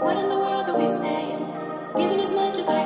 What in the world are we saying? Giving as much as I